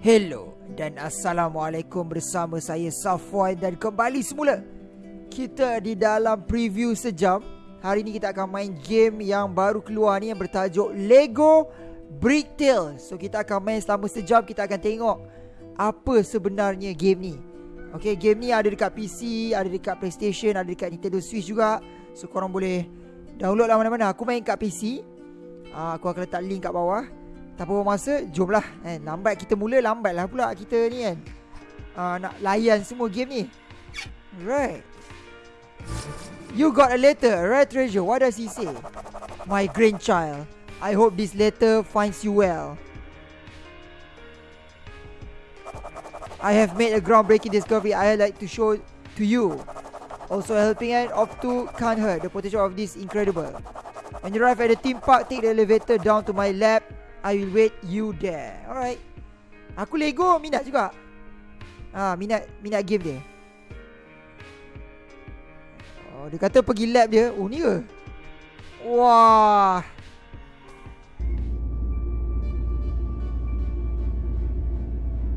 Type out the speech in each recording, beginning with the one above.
Hello dan Assalamualaikum bersama saya Safwan dan kembali semula. Kita di dalam preview sejam. Hari ini kita akan main game yang baru keluar ni yang bertajuk Lego Brick Tale So kita akan main selama sejam. Kita akan tengok Apa sebenarnya game ni. Okay game ni ada dekat PC, ada dekat Playstation, ada dekat Nintendo Switch juga. So korang boleh download lah mana-mana. Aku main kat PC uh, Aku akan letak link kat bawah tak apa masa Jomlah eh, Lambat kita mula Lambat lah pula kita ni kan. Uh, Nak layan semua game ni. Right. You got a letter Right treasure? What does he say? My grandchild. I hope this letter finds you well. I have made a groundbreaking discovery. I like to show to you. Also helping hand of two can't hurt The potential of this incredible. When you arrive at the theme park Take the elevator down to my lab I will wait you there. Alright. Aku Lego minat juga. Ah, minat minat game dia. Oh, dia kata pergi lab dia. Oh, ni ke? Wah.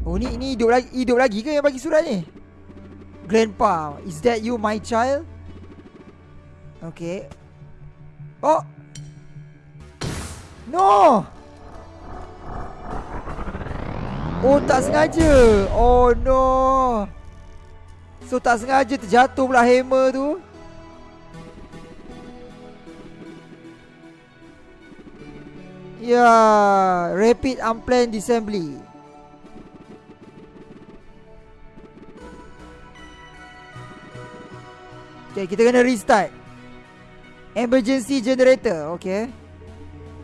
Oh, ni ni hidup lagi hidup lagi ke yang bagi surat ni? Grandpa, is that you my child? Okay. Oh. No. Oh tak sengaja. Oh no. So tak sengaja terjatuh pula hammer tu. Ya yeah, Rapid unplanned assembly Okay kita kena restart. Emergency generator Okay.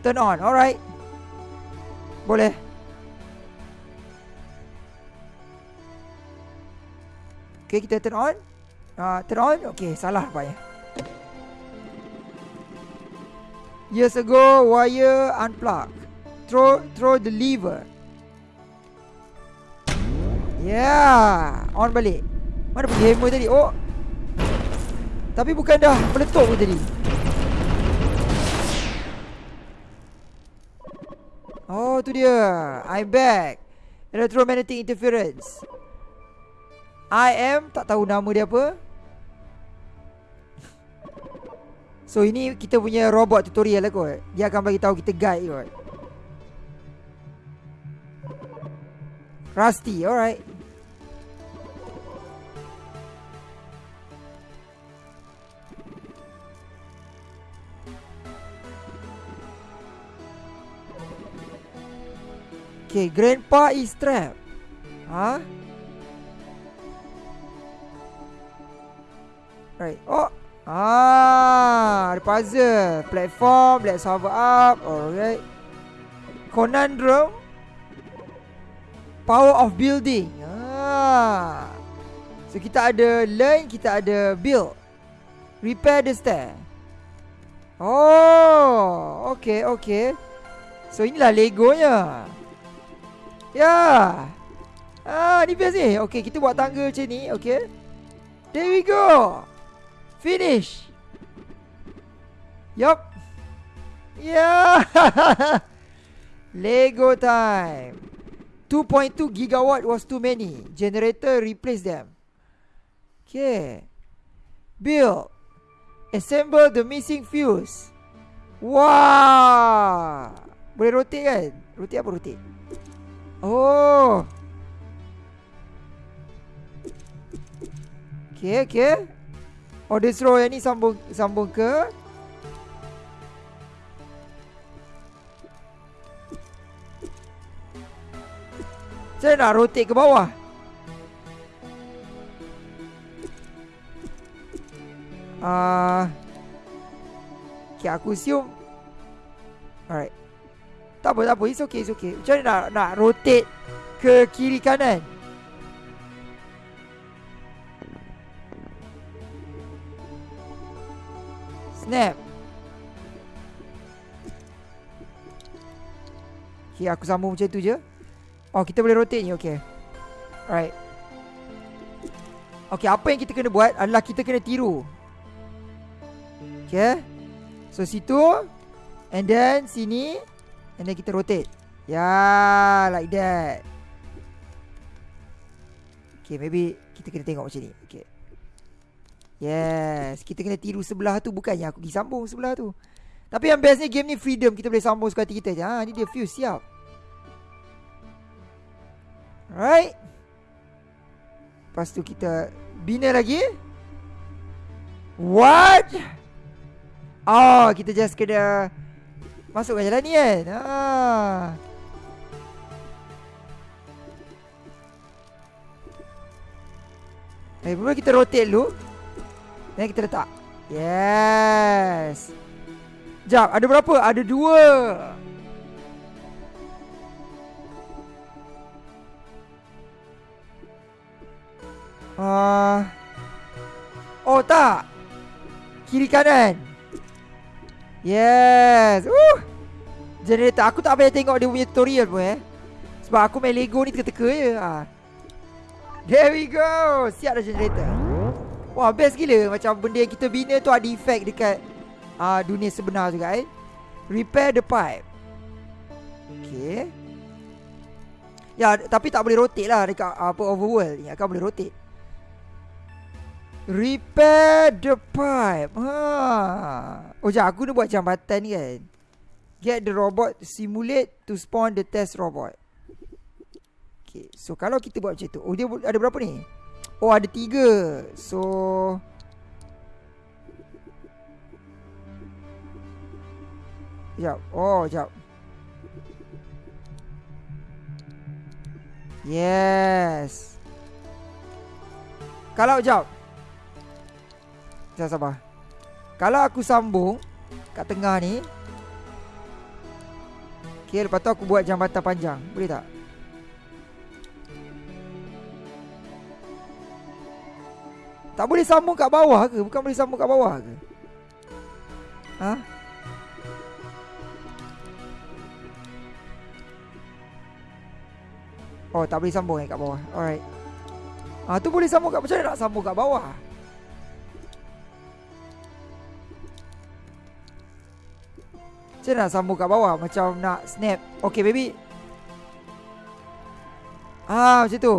Turn on alright. Boleh Okay kita turn on. Uh, Turn on? Okay salah rupanya. Years ago Wire unplug. Throw Throw the lever. Yeah On balik. Mana pergi hammer tadi? Oh. Tapi bukan dah Meletup pun tadi. Oh tu dia. I'm back. Electromagnetic interference I am tak tahu nama dia apa. So ini kita punya robot tutorial lah kot. Dia akan bagi tahu kita guide kot. Rusty, alright. Okay, grandpa is trapped. Huh? Right. Oh. Ah, ada puzzle. Platform, let's hover up. Alright. Conundrum. Power of building. Ah. So kita ada learn, kita ada build. Repair the stair. Oh, okay, okay. So inilah Legonya. Ya. Yeah. Ah, ni best ni. Okay, kita buat tangga macam ni, okay. There we go. Finish. Yup. Yeah. Lego time. 2.2 gigawatt was too many. Generator replace them. Okay. Build. Assemble the missing fuse. Wow. Boleh rotate kan? Rotate apa rotate? Oh. Okay, okay. Oh dia suruh yang ni sambung sambung ke? Saya nak rotate ke bawah? Ah, uh, Okay aku assume. Alright. Tak apa tak apa. It's okay it's okay. Macam mana nak, nak rotate Ke kiri kanan Okay aku sambung macam tu je. Oh kita boleh rotate ni okay Alright. Okay apa yang kita kena buat Adalah kita kena tiru. Okay So situ And then sini And then kita rotate. Yeah, like that. Okay maybe Kita kena tengok macam ni Yes. Kita kena tiru sebelah tu. Bukannya aku pergi sambung sebelah tu. Tapi yang bestnya game ni freedom. Kita boleh sambung suka hati kita je. Ha, Ni dia fuse. Siap. Alright. Lepas tu kita Bina lagi. What? Oh kita just kena Masukkan jalan ni kan? Ah. Eh, mula kita rotate dulu. Dan kita letak. Yes. Jap, ada berapa? Ada dua. Uh, oh, tak. Kiri kanan. Yes. Uh. Generator. Aku tak payah tengok dia punya tutorial pun eh. Sebab aku main Lego ni teka-teka je. Ah. There we go Siap dah generator Wah best gila. Macam benda yang kita bina tu Ada efek dekat uh, Dunia sebenar juga eh. Repair the pipe. Okay. Ya tapi tak boleh rotate lah Dekat apa overworld. Ni Akan boleh rotate. Repair the pipe. Ha. Oh jap aku ni buat jambatan ni kan. Get the robot simulate to spawn the test robot. Okay, so kalau kita buat macam tu Oh, dia ada berapa ni? Oh, ada tiga. So Sekejap Oh, sekejap Yes. Kalau, sekejap Sekejap, sabar. Kalau aku sambung Kat tengah ni Okay, lepas tu aku buat jambatan panjang. Boleh tak? Tak boleh sambung kat bawah ke? Bukan boleh sambung kat bawah ke? Ha? Oh, tak boleh sambung eh kat bawah. Alright. Ah, tu boleh sambung kat macam mana nak sambung kat bawah? Macam nak sambung kat bawah Macam nak snap Okay baby Ah macam tu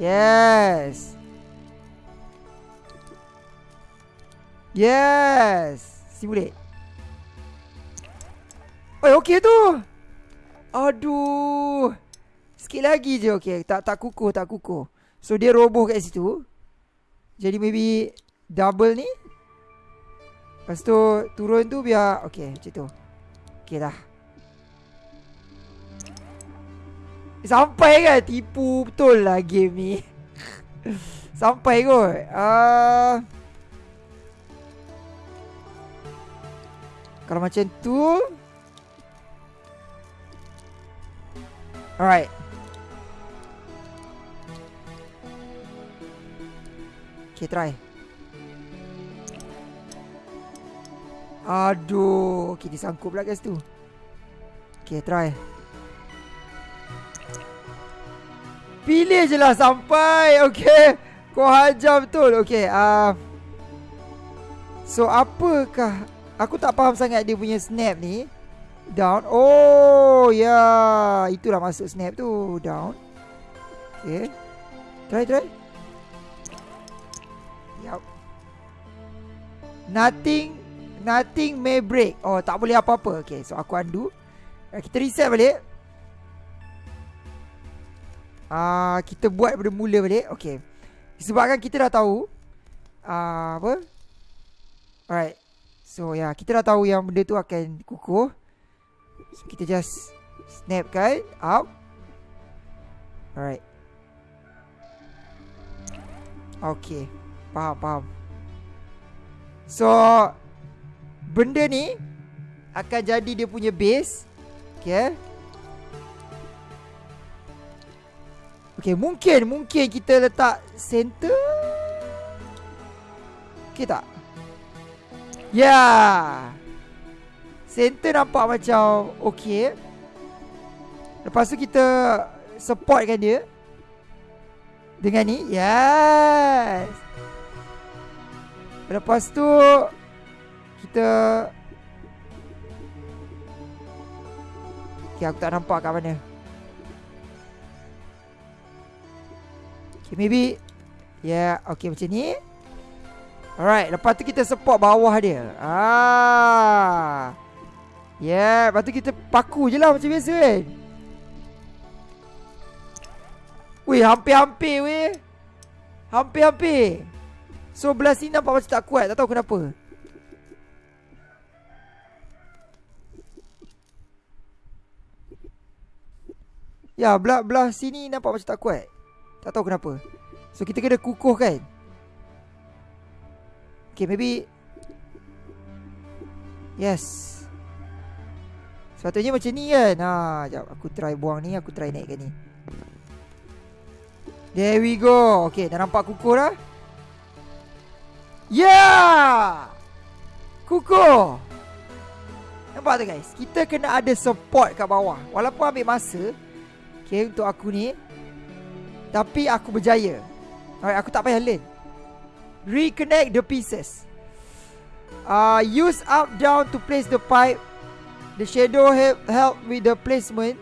Yes Yes. Simulate Oh okey tu. Aduh. Sikit lagi je okey. Tak tak kukuh tak kukuh. So dia roboh kat situ. Jadi maybe Double ni. Lepas tu Turun tu biar Okay macam tu. Okay dah. Sampai kan? Tipu betul lah game ni. Sampai kot. Uh, Kalau macam tu. Alright. Okay try. Aduh Okay disangkut pula guys tu. Okay try. Pilih je lah sampai. Okay Kau hajar betul. Okay uh, So apakah Aku tak faham sangat dia punya snap ni. Down. Oh ya. Yeah. Itulah masuk snap tu. Down. Okay. Try try. Yup. Nothing Nothing may break. Oh tak boleh apa-apa. Okay so aku undo. Eh, Kita reset balik. Ah, uh, Kita buat daripada mula balik. Okay. Sebabkan kita dah tahu uh, Apa? Alright So ya yeah, kita dah tahu yang benda tu akan kukuh. So kita just snap kan Up. Alright. Okay. Faham faham. So Benda ni Akan jadi dia punya base. Okay. Okay mungkin Mungkin kita letak Center. Okay tak Yeah. Center nampak macam Okay Lepas tu kita Supportkan dia. Dengan ni Yes. Lepas tu Kita Okay aku tak nampak kat mana. Okay, maybe. Yeah, okay macam ni Alright, lepas tu kita support bawah dia. Ah. Yeah, lepas tu kita paku je lah macam biasa kan Weh, hampir-hampir weh. Hampir-hampir. So belah sini nampak macam tak kuat. Tak tahu kenapa. Ya belah, belah sini nampak macam tak kuat. Tak tahu kenapa. So kita kena kukuh kan Okay maybe. Yes. Sepatutnya macam ni kan? Ha, Sekejap aku try buang ni Aku try naikkan ni. There we go. Okay dah nampak kukuh dah Yeah! Kukuh Nampak tu guys? Kita kena ada support kat bawah. Walaupun ambil masa Okay untuk aku ni Tapi aku berjaya. Alright aku tak payah learn Reconnect the pieces uh, Use up down to place the pipe The shadow help help with the placement.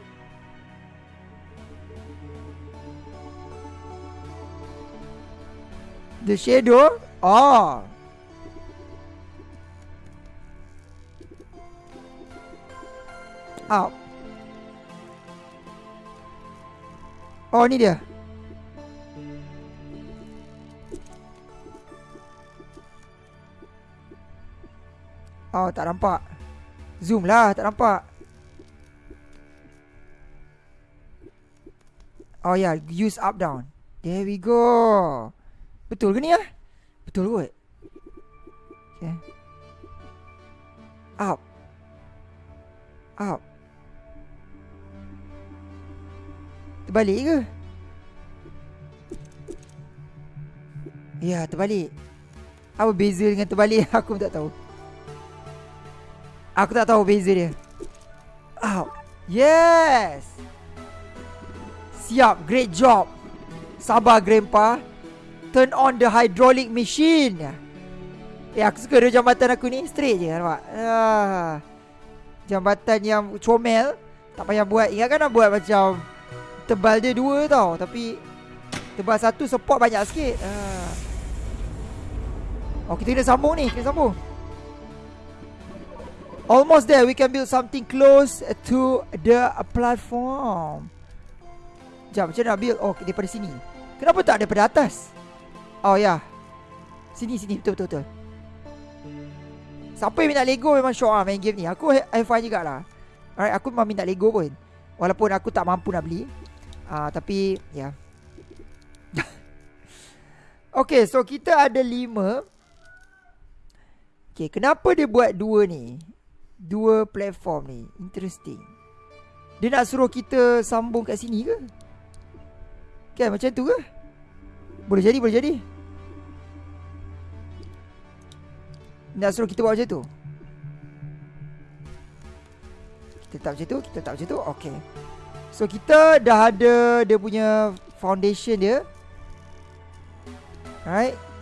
The shadow? Oh. Up. Oh, ni dia. Oh, tak nampak. Zoom lah tak nampak. Oh ya yeah. Use up down. There we go. Betul ke ni lah Betul kot. Okay. Up. Up. Terbalik ke? Ya terbalik. Apa beza dengan terbalik? Aku tak tahu Aku tak tahu beza dia. Oh. Yes. Siap, great job. Sabar grandpa. Turn on the hydraulic machine. Eh aku suka dia jambatan aku ni straight je nampak. Ah. Jambatan yang comel tak payah buat. Ingatkan nak buat macam tebal dia dua tau tapi tebal satu support banyak sikit. Ah. Oh kita kena sambung ni, kita sambung. Almost there. We can build something close to the platform. Jom, macam nak build? Oh, daripada sini. Kenapa tak daripada atas? Oh, ya. Yeah. Sini, sini. Betul, betul, betul. Siapa yang minta Lego memang syok lah main game ni. Aku have fun jugalah. Alright, aku memang minta Lego pun. Walaupun aku tak mampu nak beli. Uh, tapi, ya. Yeah. okay, so kita ada lima. Okay, kenapa dia buat dua ni? Dua platform ni. Interesting. Dia nak suruh kita sambung kat sini ke? Kan macam tu ke? Boleh jadi, boleh jadi. Nak suruh kita buat macam tu? Kita tak macam tu, kita tak macam tu? Okay. So kita dah ada dia punya foundation dia. Right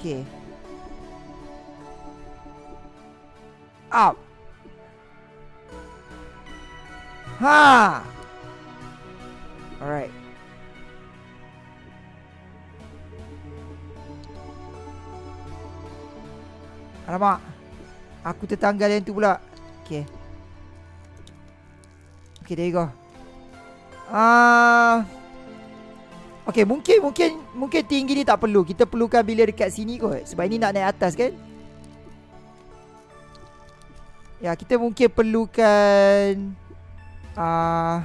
Okay. Up. Ha. Alright. Alamak. Aku tertanggal yang tu pula. Okay. Okay, there you go. Ah. Uh, Okay mungkin mungkin mungkin tinggi ni tak perlu. Kita perlukan bila dekat sini kot. Sebab ini nak naik atas kan. Ya kita mungkin perlukan uh,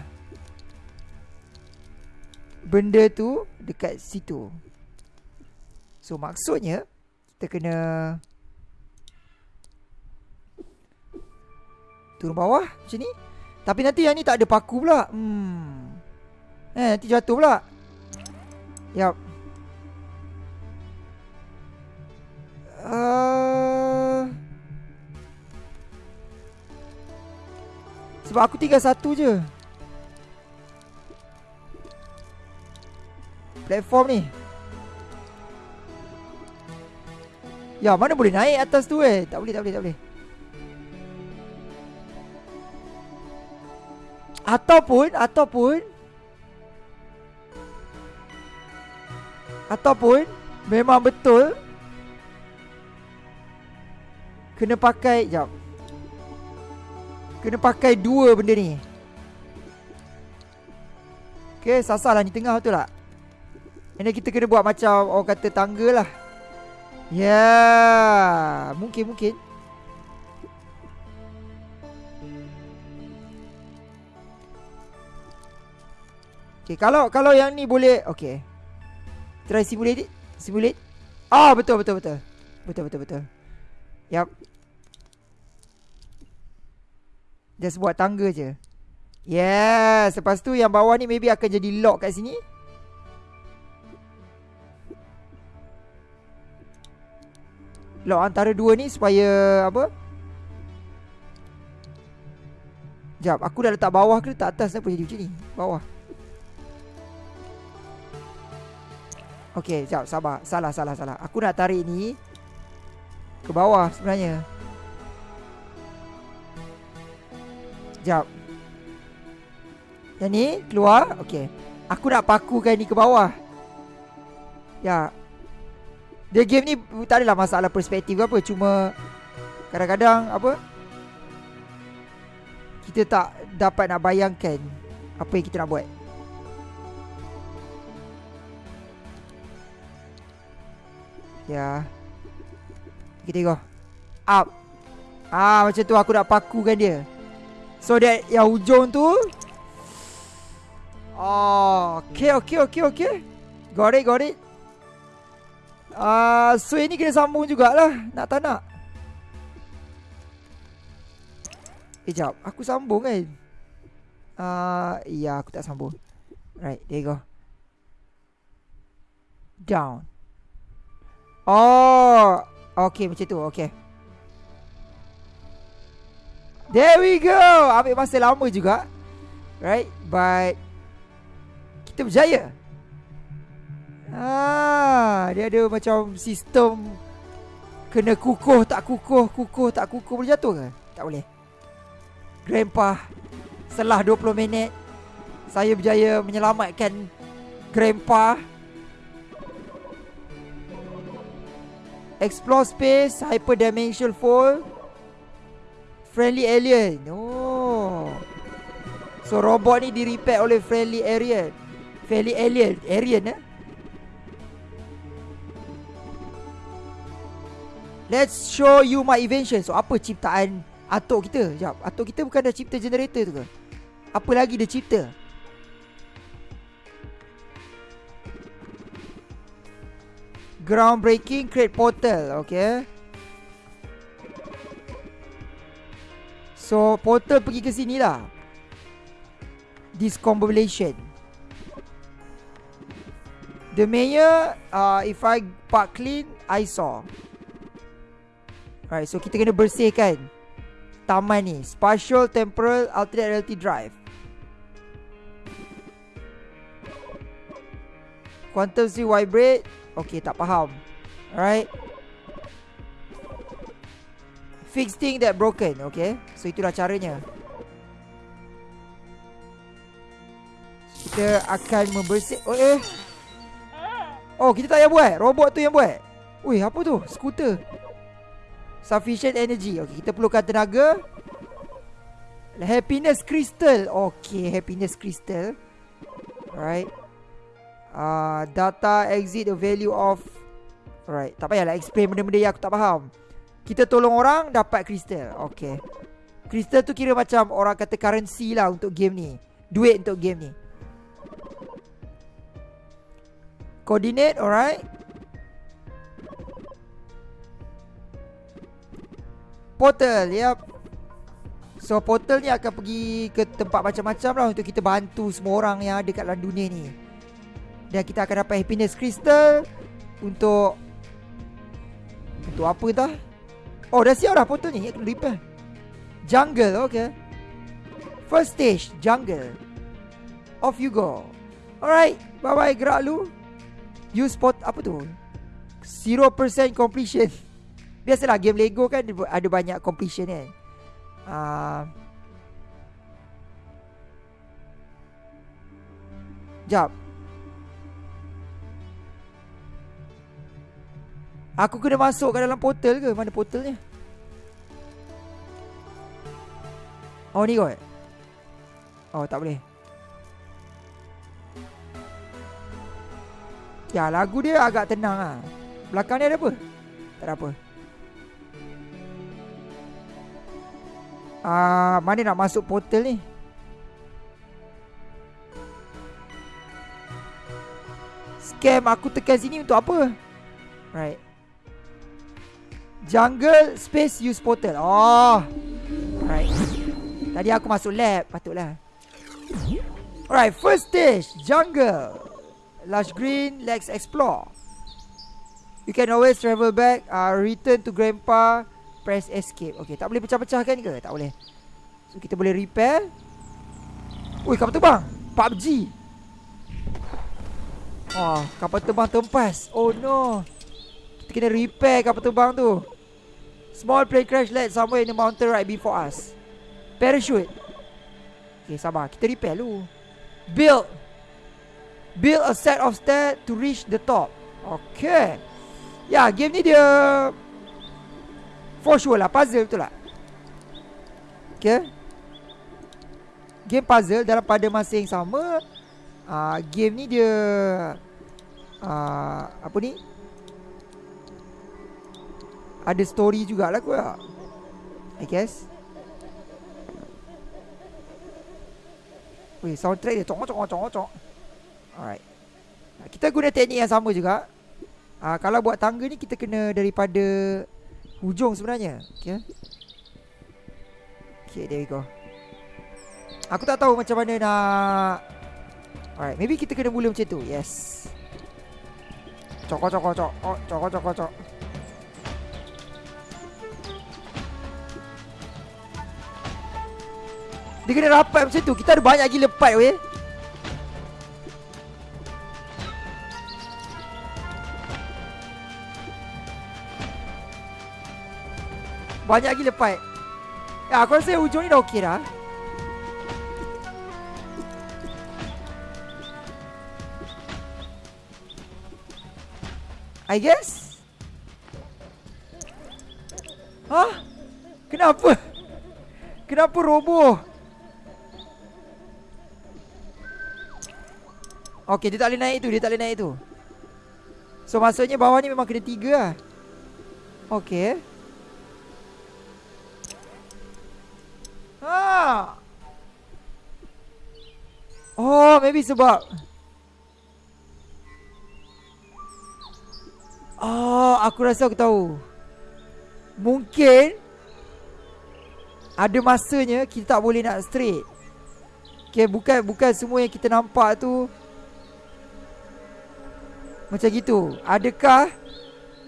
benda tu dekat situ. So maksudnya kita kena turun bawah macam ni. Tapi nanti yang ni tak ada paku pula. Hmm. Eh nanti jatuh pula. Yap. Uh, sebab aku tinggal satu je. Platform ni. Ya, mana boleh naik atas tu eh? Tak boleh, tak boleh, tak boleh. Ataupun Ataupun Ataupun Memang betul Kena pakai Sekejap Kena pakai dua benda ni. Okay sasar lah ni tengah betul tak Ini kita kena buat macam Orang kata tangga lah. Yeah. Mungkin mungkin. Okay kalau kalau yang ni boleh Okay Try simulate it? Simulate? Ah oh, betul betul betul. Betul betul betul. Yup. Just buat tangga je. Yes Lepas tu yang bawah ni Maybe akan jadi lock kat sini. Lock antara dua ni Supaya Apa? Sekejap Aku dah letak bawah ke letak atas? Kenapa jadi macam ni? Bawah Okay sekejap. Sabar. Salah salah salah. Aku nak tarik ni Ke bawah sebenarnya. Sekejap. Yang ni keluar. Okay Aku nak pakukan ni ke bawah. Ya. Dia game ni Tak adalah masalah perspektif apa. Cuma Kadang-kadang Apa Kita tak Dapat nak bayangkan Apa yang kita nak buat Ya. Kita tengok. Up. Ah macam tu aku nak pakukan dia. So that yang ujung tu. Oh Okay okay okay okay. Got it got it. Uh, So ini kena sambung jugalah. Nak tak nak? Eh, Aku sambung kan? Uh, Ya aku tak sambung. Right there you go. Down Oh Okay macam tu Okay. There we go. Ambil masa lama juga. Right But Kita berjaya. Ah, Dia ada macam sistem Kena kukuh tak kukuh Kukuh tak kukuh Boleh jatuh ke? Tak boleh. Grandpa Setelah 20 minit. Saya berjaya menyelamatkan Grandpa Explore space Hyperdimensional fall Friendly alien Oh So robot ni di repair oleh friendly alien Friendly alien. Alien eh? Let's show you my invention. So apa ciptaan Atok kita? Sekejap Atok kita bukan dah cipta generator tu ke? Apa lagi dia cipta Groundbreaking Create portal Okay? So portal pergi ke sini lah. Discombobulation. The mayor uh, If I park clean I saw. Alright so kita kena bersihkan Taman ni. Spatial Temporal Alternate Reality Drive. Quantum Z vibrate Okay tak faham. Alright. Fix thing that broken Okay? So itulah caranya. Kita akan membersih Oh eh. Oh kita tak payah buat. Robot tu yang buat. Ui apa tu? Skuter. Sufficient energy. Okay kita perlukan tenaga. Happiness crystal. Okay happiness crystal. Alright uh, Data exit the value of Alright Tak payahlah explain benda-benda yang aku tak faham kita tolong orang dapat kristal. Okay. Kristal tu kira macam orang kata currency lah untuk game ni. Duit untuk game ni. Coordinate, alright. Portal, yep. So portal ni akan pergi ke tempat macam-macam lah untuk kita bantu semua orang yang ada kat dalam dunia ni. Dan kita akan dapat happiness crystal untuk untuk apa dah? Oh dah siap dah foto ni. Kena repair Jungle okay. First stage Jungle. Off you go. Alright Bye bye gerak lu. You spot Apa tu? 0% completion. Biasalah game Lego kan Ada banyak completion kan. Uh, Jap. Aku kena masuk ke dalam portal ke? Mana portalnya? Oh ni kot. Oh tak boleh. Ya lagu dia agak tenang ah. Belakang ni ada apa? Tak ada apa. Ah, mana nak masuk portal ni? Scam aku tekan sini untuk apa? Right. Jungle space use portal. Oh. Right. Tadi aku masuk lab, patutlah. Alright, first stage, jungle. Lush green, let's explore. You can always travel back, uh, return to grandpa, press escape. Okay, tak boleh pecah-pecah kan ke? Tak boleh. So kita boleh repair. Ui, kapal terbang. PUBG. Oh, kapal terbang tempas. Oh no. Kita kena repair kapal terbang tu. Small plane crash land somewhere in the mountain right before us. Parachute. Okay, sabar. Kita repair dulu. Build. Build a set of stairs to reach the top. Okay. Ya, yeah, game ni dia... For sure lah, puzzle betul tak? Okay. Game puzzle dalam pada masa yang sama. Uh, game ni dia... Uh, apa ni? Ada story jugalah kot I guess. Weh soundtrack dia cok cok cok cok Alright. Kita guna teknik yang sama juga. Uh, Kalau buat tangga ni kita kena daripada Hujung sebenarnya. Okay. Okay there we go. Aku tak tahu macam mana nak Alright maybe kita kena mula macam tu. Yes. Cok cok cok cok Cok cok Dia kena rapat macam tu Kita ada banyak gila pipe weh Banyak gila pipe Ya aku rasa hujung ni dah okey dah I guess Hah? Kenapa? Kenapa roboh? Okay dia tak boleh naik tu Dia tak boleh naik tu. So maksudnya bawah ni memang kena tiga lah. Okay Ha! Oh maybe sebab Oh aku rasa aku tahu. Mungkin Ada masanya kita tak boleh nak straight. Okay bukan, bukan semua yang kita nampak tu macam gitu. Adakah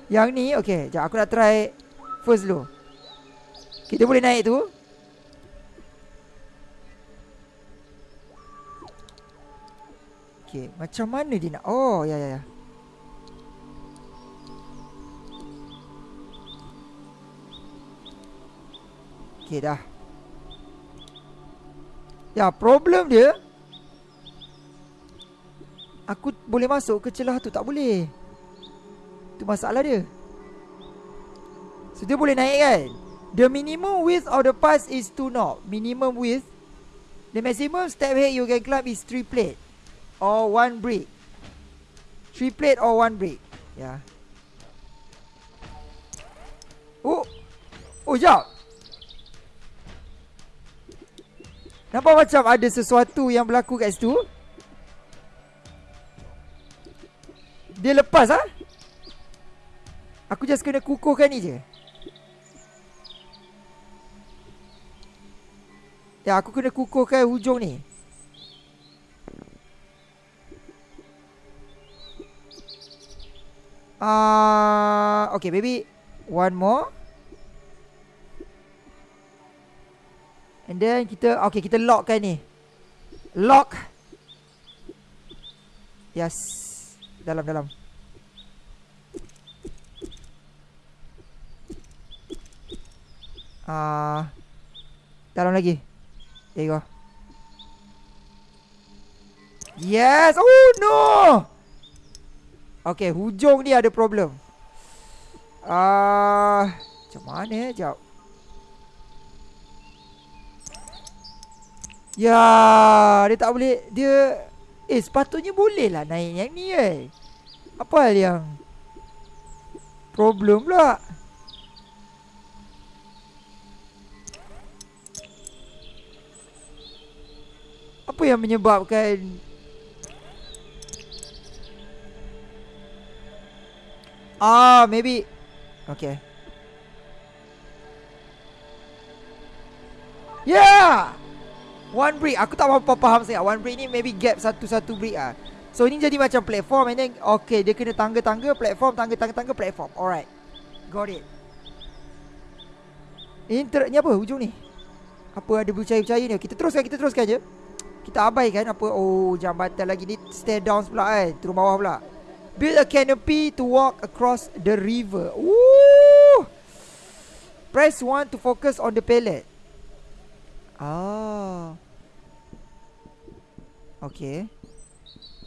Yang ni? Okay Sekejap aku nak try First dulu. Kita boleh naik tu? Okay Macam mana dia nak? Oh ya ya ya. Okay dah. Ya problem dia Aku boleh masuk ke celah tu? Tak boleh. Itu masalah dia. So dia boleh naik kan? The minimum width of the pass is 2 knot Minimum width. The maximum step height you can climb is 3 plate Or 1 brick. 3 plate or 1 brick. Ya. Yeah. Oh. Oh jap. Nampak macam ada sesuatu yang berlaku kat situ Dia lepas ah. Aku just kena kukuhkan ni je. Ya, aku kena kukuhkan hujung ni. Ah, uh, okay, baby. One more. And then kita okay, kita lockkan ni. Lock. Yes dalam dalam. Ah, uh, dalam lagi. There you go. Yes Oh no Okay hujung ni ada problem Ah, uh, Macam mana eh Sekejap Ya Dia tak boleh Dia Eh sepatutnya boleh lah naik yang ni eh. Apa hal yang? Problem pula. Apa yang menyebabkan? Ah maybe. Okay. Yeah One brick Aku tak apa faham sangat. One brick ni maybe gap satu-satu brick ah. So ini jadi macam platform And then Okay dia kena tangga-tangga Platform tangga-tangga-tangga Platform. Alright. Got it. Ini ter ni apa? Hujung ni? Apa ada bercahaya-bercahaya ni? Kita teruskan Kita teruskan je. Kita abaikan apa? Oh jambatan lagi. Ni Stair down pula kan Turun bawah pula. Build a canopy to walk across the river. Woo! Press 1 to focus on the pallet Ah Okay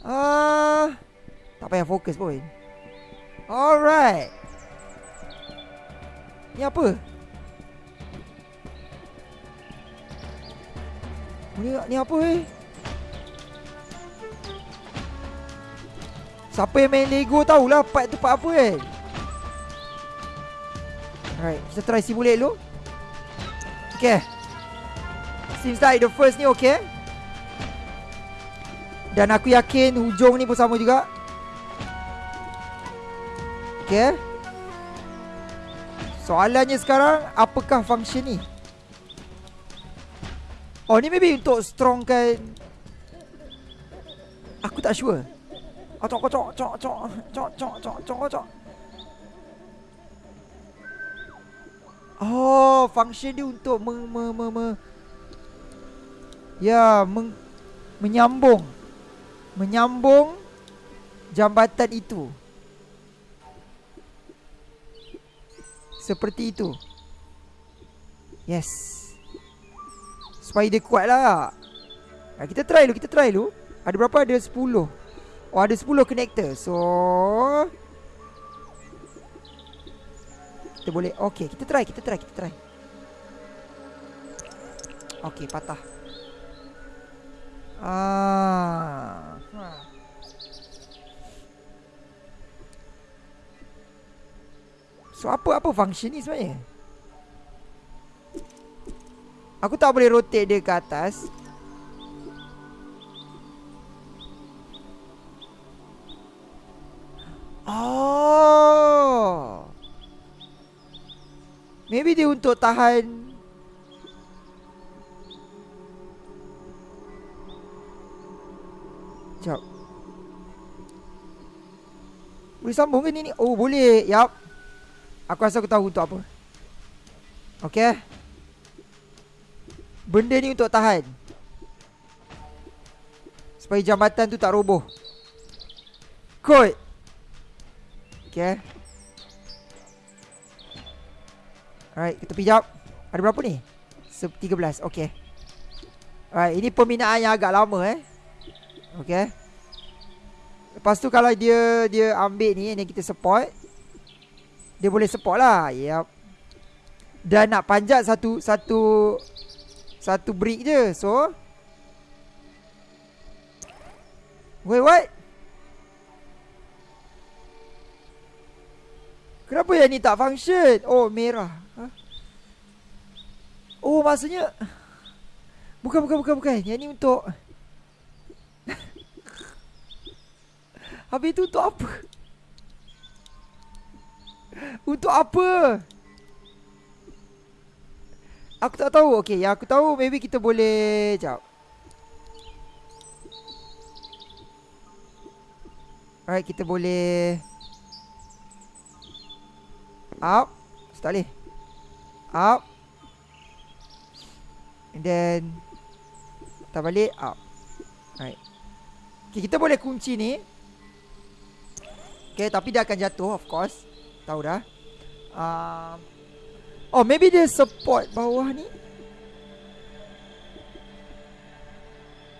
Ah Tak payah fokus pun Alright Ni apa? Ni, ni apa eh? Siapa yang main Lego tahulah part tu part apa kan? Alright, kita try simulate dulu. Okay. Seems like the first ni okay. Dan aku yakin hujung ni pun sama juga. Okay. Soalannya sekarang, apakah function ni? Oh ni maybe untuk strongkan Aku tak sure Oh cok cok cok cok cok cok cok cok cok Oh function dia untuk me, me, me, me. Ya meng, Menyambung. Menyambung Jambatan itu. Seperti itu. Yes. Supaya dia kuat lah. Ha, Kita try dulu Kita try dulu. Ada berapa? Ada 10 Oh ada 10 connector. So Kita boleh Okay kita try Kita try Kita try. Okay patah Ah. So apa apa function ni sebenarnya? Aku tak boleh rotate dia ke atas Oh Maybe dia untuk tahan Sekejap Boleh sambung ke ni ni? Oh boleh. Yup. Aku rasa aku tahu untuk apa. Okay Benda ni untuk tahan. Supaya jambatan tu tak roboh. Kod Okay Alright, kita pijak Ada berapa ni? 13, okay Alright, ini pembinaan yang agak lama eh Okay. Lepas tu kalau dia dia ambil ni Yang kita support Dia boleh support lah. Yep Dan nak panjat satu Satu satu brick je. So Wait what? Kenapa yang ni tak function? Oh merah. Ha? Oh maksudnya Bukan bukan bukan bukan. Yang ni untuk Habis tu untuk apa? Untuk apa? Aku tak tahu. Okay yang aku tahu Maybe kita boleh Sekejap Alright kita boleh Up. Tak boleh Up. And then Tak balik Up. Alright. Okay kita boleh kunci ni Okay tapi dia akan jatuh Of course. Tahu dah. Uh, Oh maybe dia support bawah ni.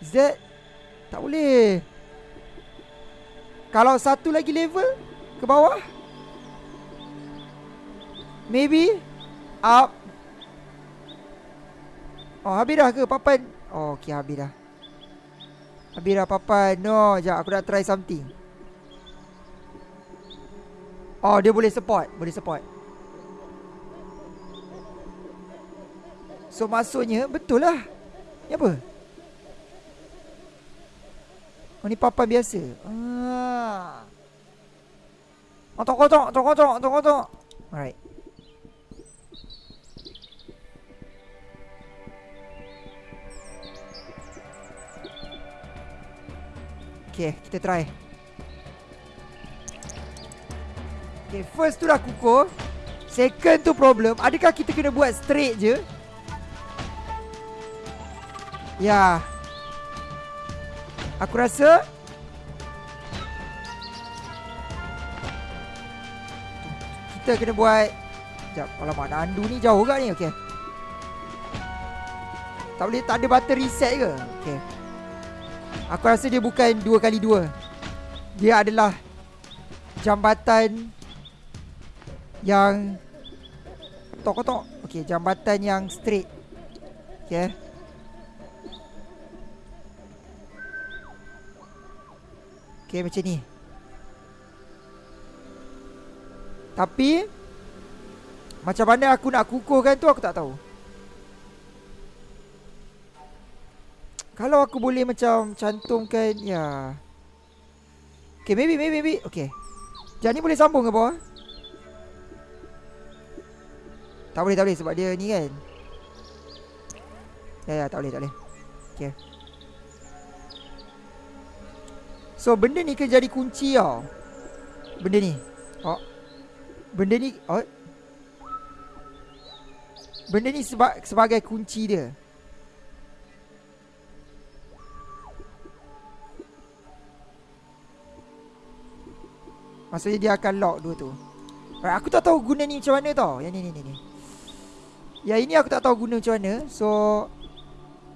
That Tak boleh. Kalau satu lagi level Ke bawah? Maybe Up. Oh habis dah ke papan? Oh okay habis dah. Habis dah papan. No Sekejap aku nak try something Oh dia boleh support Boleh support. So maksudnya Betul lah. Ni apa? Oh ni papan biasa. Ah. Oh tok tok tok tok tok tok Alright. Okay, kita try Okay, first tu dah kukuh. Second tu problem. Adakah kita kena buat straight je? Ya. Aku rasa Kita kena buat Sekejap Alamak Nandu ni jauh ke ni? Okay. Tak boleh Tak ada button reset ke? Okay. Aku rasa dia bukan dua kali dua. Dia adalah jambatan yang tok tok. Okey, jambatan yang straight. Okey. Okey macam ni. Tapi macam mana aku nak kukuhkan tu aku tak tahu. Kalau aku boleh macam cantumkan ya. Okay, maybe maybe maybe. Okay. Ni boleh sambung ke bawah? Tak boleh, tak boleh sebab dia ni kan. Ya, ya, tak boleh, tak boleh. Okay. So, benda ni kena jadi kunci tau. Benda ni. Oh. Benda ni, oh. Benda ni seba sebagai kunci dia. Maksudnya dia akan lock dua tu Aku tak tahu guna ni macam mana tau Yang ni ni ni ni Yang ini aku tak tahu guna macam mana So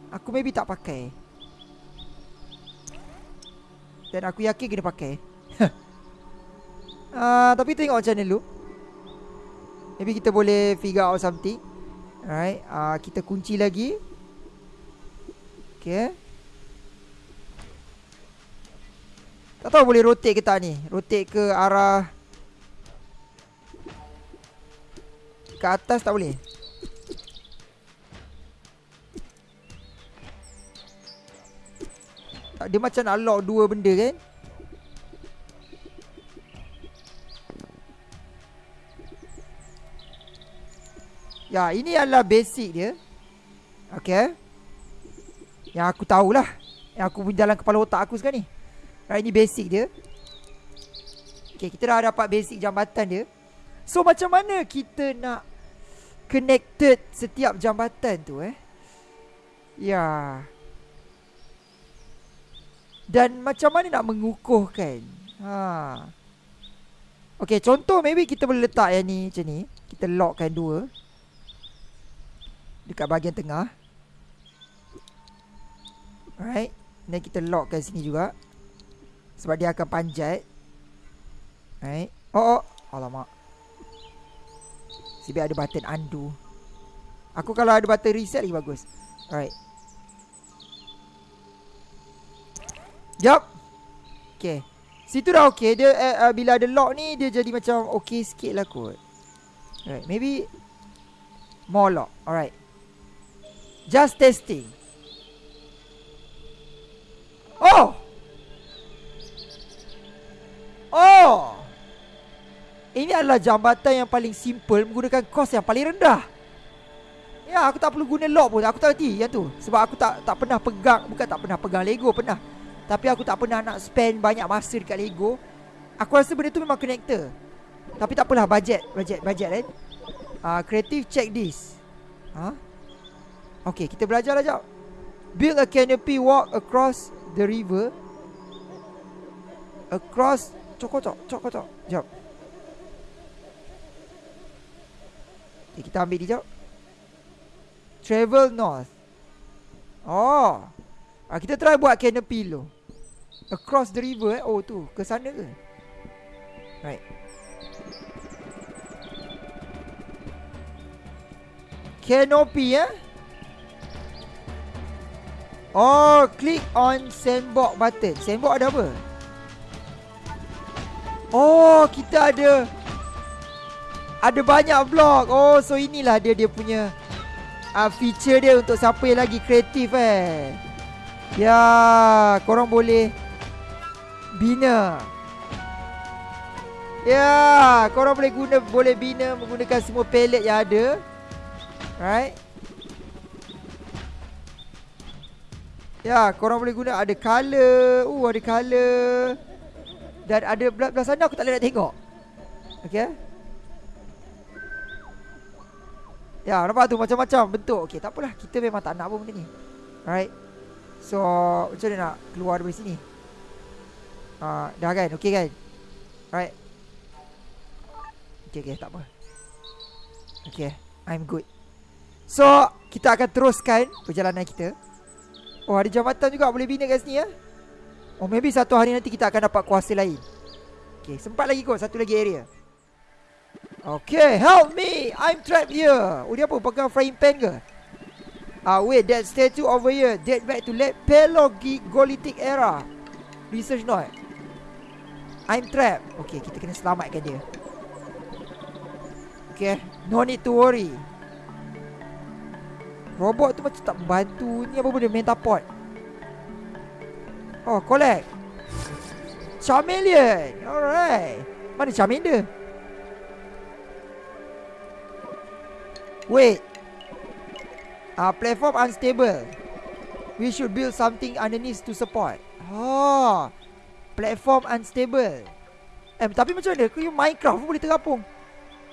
Aku maybe tak pakai. Dan aku yakin kena pakai. Uh, Tapi tengok macam mana dulu Maybe kita boleh figure out something. Alright uh, Kita kunci lagi. Okay. Tak tahu boleh rotate ke tak ni. Rotate ke arah Ke atas tak boleh Dia macam nak lock dua benda kan Ya ini adalah basic dia Okay Yang aku tahulah Yang aku jalan kepala otak aku sekarang ni Right, ini basic dia. Okay, kita dah dapat basic jambatan dia. So, macam mana kita nak connected setiap jambatan tu eh? Ya. Dan macam mana nak mengukuhkan? Ha. Okay, contoh maybe kita boleh letak yang ni macam ni. Kita lockkan dua. Dekat bahagian tengah. Alright. Dan kita lockkan sini juga. Sebab dia akan panjat Right Oh oh Alamak Sibik ada button undo Aku kalau ada button reset lagi bagus Alright Jap Okay Situ dah okay Dia uh, uh, Bila ada lock ni Dia jadi macam Okay sikit lah kot. Alright Maybe More lock. Alright. Just testing. Oh! Oh! Ini adalah jambatan yang paling simple Menggunakan kos yang paling rendah. Ya aku tak perlu guna lock pun. Aku tak reti yang tu. Sebab aku tak tak pernah pegang Bukan tak pernah pegang Lego Pernah Tapi aku tak pernah nak spend banyak masa dekat Lego Aku rasa benda tu memang connector Tapi tak apalah budget Budget budget kan uh, Creative check this huh? Okay kita belajar lah jap Build a canopy walk across the river Across Cok kocok, cok kocok. Jap. Okay, kita ambil dia jap. Travel north. Oh. Ah, kita try buat canopy dulu. Across the river eh? Oh tu. Ke sana ke? Right. Canopy eh? Oh Click on sandbox button. Sandbox ada apa? Oh kita ada Ada banyak blok Oh so inilah dia dia punya uh, Feature dia untuk siapa yang lagi kreatif eh? Ya Korang boleh Bina Ya Korang boleh guna Boleh bina Menggunakan semua pallet yang ada Right Ya, korang boleh guna ada color. Uh, ada color. Dan ada belah, belah sana aku tak boleh nak tengok. Okay. Ya, nampak tu macam-macam bentuk. Okay, tak apalah. Kita memang tak nak pun benda ni. Alright. So, macam mana nak keluar dari sini? Uh, dah kan? Okay kan? Alright. Okay, okay. Tak apa. Okay. I'm good. So, kita akan teruskan perjalanan kita. Oh ada jambatan juga boleh bina kat sini ya Oh maybe satu hari nanti kita akan dapat kuasa lain Okay sempat lagi kot satu lagi area Okay help me I'm trapped here Oh dia apa pegang frying pan ke Ah uh, wait that statue over here Date back to late Paleolithic era Research note I'm trapped. Okay kita kena selamatkan dia. Okay No need to worry. Robot tu macam tak bantu Ni apa benda Metapod Oh collect. Charmeleon Alright. Mana Charmander Wait. Ah, uh, Platform unstable. We should build something underneath to support. Oh Platform unstable. Eh tapi macam mana? Kau Minecraft pun boleh terapung.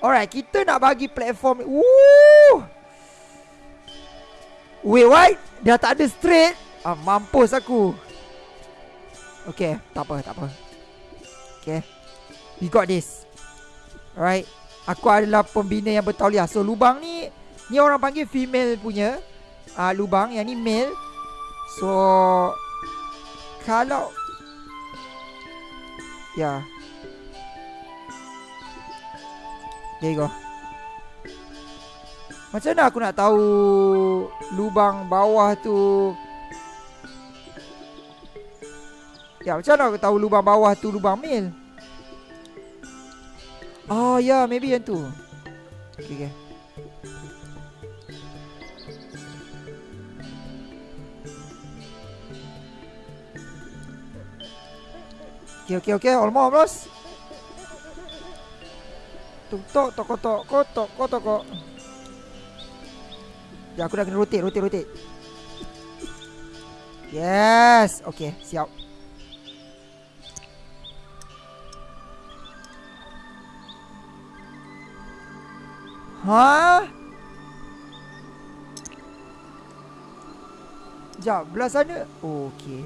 Alright kita nak bagi platform Woo Wait what? Dah tak ada straight? Ah, Mampus aku. Okay Tak apa tak apa. Okay We got this. Alright Aku adalah pembina yang bertauliah. So lubang ni Ni orang panggil female punya. Uh, Lubang Yang ni male. So Kalau Ya. There you go macam mana aku nak tahu lubang bawah tu? Ya macam mana aku tahu lubang bawah tu lubang mil? Oh ya yeah, maybe yang tu. Okay okay Okay okay okay almost almost Tuk tok tok tok tok tok Ya aku dah kena rotate rotate rotate. Yes. Okay siap. Ha? Sekejap, belah sana. Oh, Okay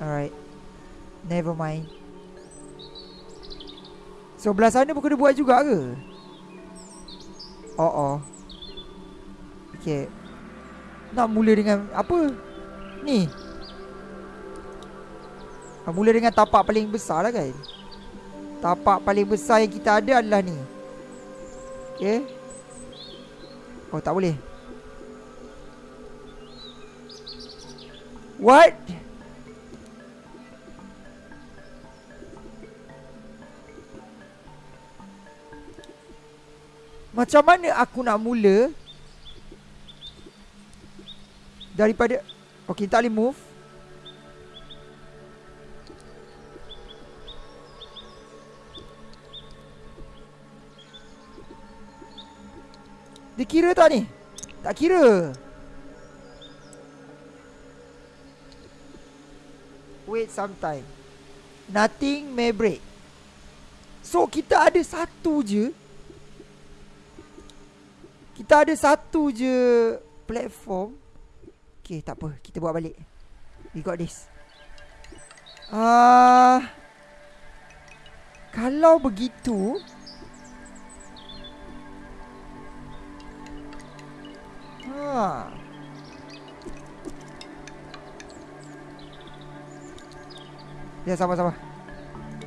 Alright Never mind So belah sana pun kena buat juga ke? Oh oh Okay Nak mula dengan apa? Ni Nak mula dengan tapak paling besar lah kan? Tapak paling besar yang kita ada adalah ni Okay Oh tak boleh What? Macam mana aku nak mula Daripada Okay tak boleh move. Dia kira tak ni? Tak kira. Wait some time. Nothing may break. So kita ada satu je kita ada satu je platform. Okay, tak apa. Kita buat balik. We got this. Uh, kalau begitu... Ha. Ya, sama-sama.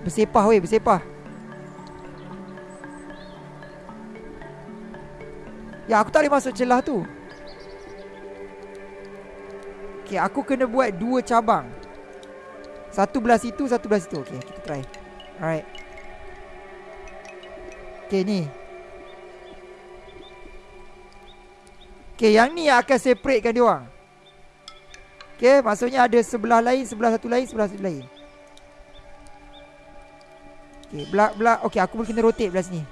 Bersepah, weh. Bersepah. Ya aku tak boleh masuk celah tu. Okay aku kena buat dua cabang. Satu belah situ Satu belah situ. Okay kita try. Alright. Okay ni. Okay yang ni yang akan separatekan dia orang. Okay maksudnya ada sebelah lain Sebelah satu lain Sebelah satu lain. Okay belah, belah Okay aku boleh kena rotate belah sini.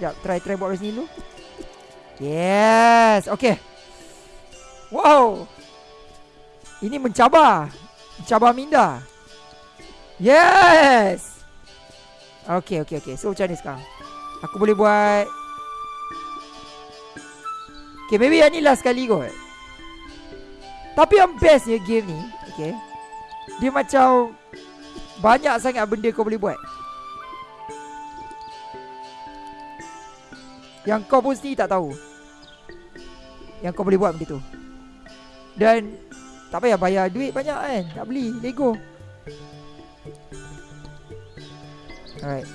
Sekejap try try buat belah sini dulu Yes Okay. Wow. Ini mencabar. Mencabar minda. Yes. Okay okay okay. So macam ni sekarang. Aku boleh buat. Okay maybe yang ni last kali kot. Tapi yang bestnya game ni Okay Dia macam Banyak sangat benda kau boleh buat. Yang kau pun sendiri tak tahu yang kau boleh buat benda tu. Dan Tak payah bayar duit banyak kan. Tak beli Lego. Alright.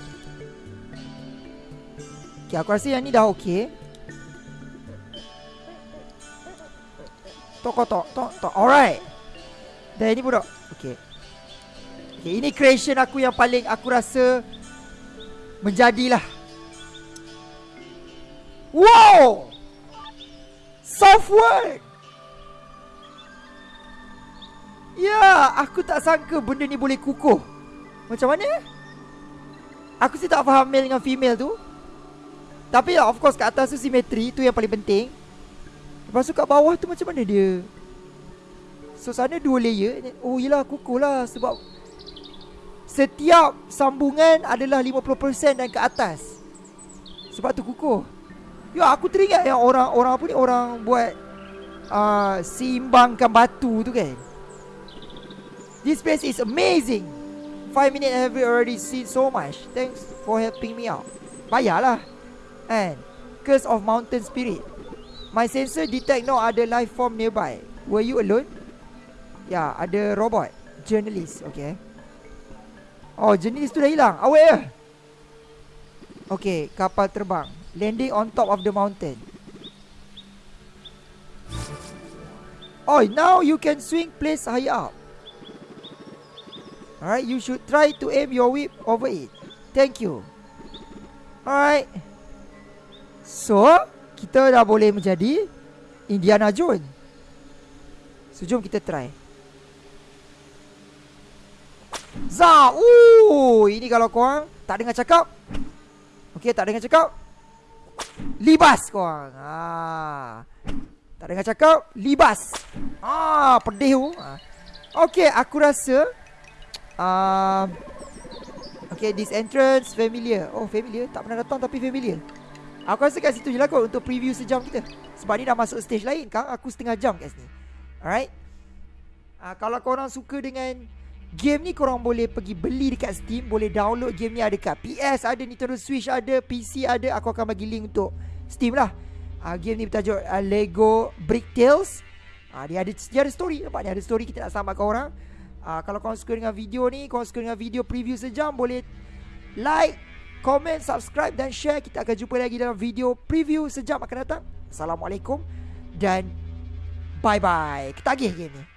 Okay aku rasa yang ni dah okay. Tok tok tok tok. Alright. Dan ini budak. Okay. Okay ini creation aku yang paling aku rasa Menjadilah. Wow Software Ya Aku tak sangka benda ni boleh kukuh. Macam mana? Aku sih tak faham male dengan female tu. Tapi of course kat atas tu simetri Tu yang paling penting. Lepas tu kat bawah tu macam mana dia? So sana dua layer. Oh yelah kukuh lah Sebab Setiap sambungan adalah 50% dan ke atas. Sebab tu kukuh Ya aku teringat yang orang orang apa ni orang buat uh, seimbangkan batu tu kan. This place is amazing. Five minutes have already seen so much. Thanks for helping me out. Bayarlah. And curse of mountain spirit. My sensor detect no other life form nearby. Were you alone? Ya, yeah, ada robot. Journalist, okay. Oh, journalist tu dah hilang. Awak ya? Okay, kapal terbang. Landing on top of the mountain. Oh, now you can swing place high up. Alright, you should try to aim your whip over it. Thank you. Alright. So, kita dah boleh menjadi Indiana Jones. So, jom kita try. Za! Ooh, ini kalau korang tak dengar cakap. Okay, tak dengar cakap. Libas korang. Ha. Tak dengar cakap Libas. Ha, Pedih tu ha. Okay aku rasa uh, Okay this entrance Familiar. Oh familiar? Tak pernah datang tapi familiar. Aku rasa kat situ je lah kot Untuk preview sejam kita. Sebab ni dah masuk stage lain kan Aku setengah jam kat sini. Alright? Uh, Kalau korang suka dengan Game ni korang boleh pergi beli dekat Steam Boleh download game ni. Ada kat PS Ada Nintendo Switch ada PC ada. Aku akan bagi link untuk Steam lah. Uh, Game ni bertajuk uh, Lego Brick Tales. Uh, dia, ada, dia ada story. Nampak ni ada story kita nak samakan orang. Uh, Kalau korang suka dengan video ni Korang suka dengan video preview sejam Boleh like Comment, subscribe dan share. Kita akan jumpa lagi dalam video preview sejam akan datang. Assalamualaikum Dan Bye bye Kita agih game ni